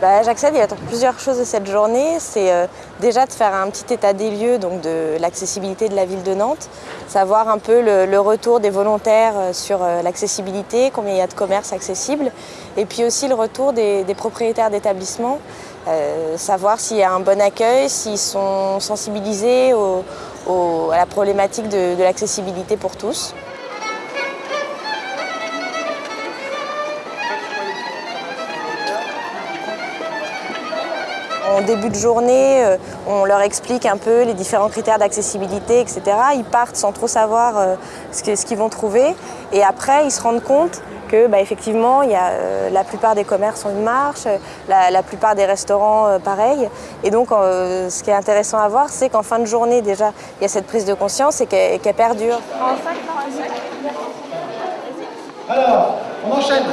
Bah, J'accède, il y a plusieurs choses de cette journée. C'est euh, déjà de faire un petit état des lieux donc de l'accessibilité de la ville de Nantes, savoir un peu le, retour des volontaires euh, sur euh, l'accessibilité, combien il y a de commerces accessibles, et puis aussi le retour des, propriétaires d'établissements, savoir s'il y a un bon accueil, s'ils sont sensibilisés à la problématique de l'accessibilité pour tous. En début de journée, euh, on leur explique un peu les différents critères d'accessibilité, etc. Ils partent sans trop savoir euh, ce qu'ils vont trouver. Et après, ils se rendent compte que bah, effectivement, il y a, euh, la plupart des commerces ont une marche, la, la plupart des restaurants euh, pareil. Et donc, euh, ce qui est intéressant à voir, c'est qu'en fin de journée, déjà, il y a cette prise de conscience et qu'elle qu perdure. Alors, on enchaîne.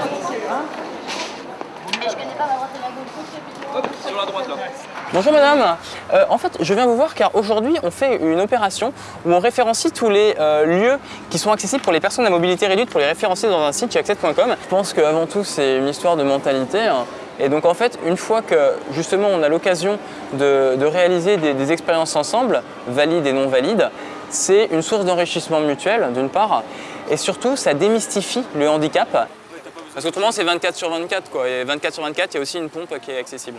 Bonjour madame, Euh, en fait je viens vous voir car aujourd'hui on fait une opération où on référencie tous les euh, lieux qui sont accessibles pour les personnes à mobilité réduite pour les référencer dans un site chez access.com. Je pense qu'avant tout c'est une histoire de mentalité hein. et donc en fait une fois que justement on a l'occasion de, réaliser des expériences ensemble, valides et non valides, c'est une source d'enrichissement mutuel d'une part et surtout ça démystifie le handicap parce qu'autrement, c'est 24 sur 24, quoi. Et 24 sur 24, il y a aussi une pompe qui est accessible.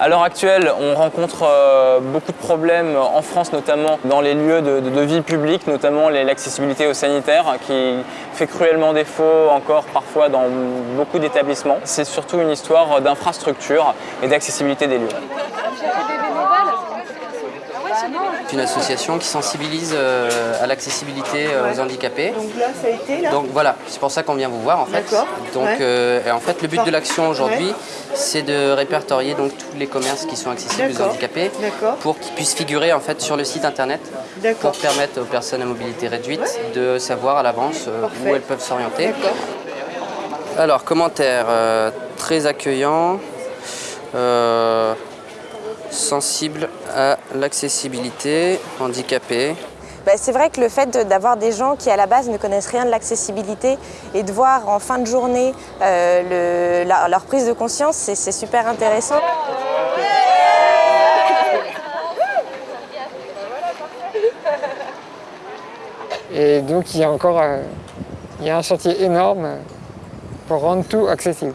À l'heure actuelle, on rencontre euh, beaucoup de problèmes en France, notamment dans les lieux de, de, vie publique, notamment l'accessibilité aux sanitaires, qui fait cruellement défaut encore parfois dans beaucoup d'établissements. C'est surtout une histoire d'infrastructure et d'accessibilité des lieux. C'est une association qui sensibilise euh, à l'accessibilité euh, aux handicapés. Donc là, ça a été là Donc voilà, c'est pour ça qu'on vient vous voir en fait. Donc Ouais. euh, et en fait, le but de l'action aujourd'hui, Ouais. c'est de répertorier donc tous les commerces qui sont accessibles aux handicapés pour qu'ils puissent figurer en fait sur le site internet pour permettre aux personnes à mobilité réduite de savoir à l'avance où elles peuvent s'orienter. Alors, commentaire euh, très accueillant, euh, sensible à l'accessibilité, handicapé. Bah, c'est vrai que le fait de- d'avoir des gens qui à la base ne connaissent rien de l'accessibilité et de voir en fin de journée euh, le- la- leur prise de conscience, c'est c'est super intéressant. Et donc il y a encore euh, il y a un chantier énorme pour rendre tout accessible.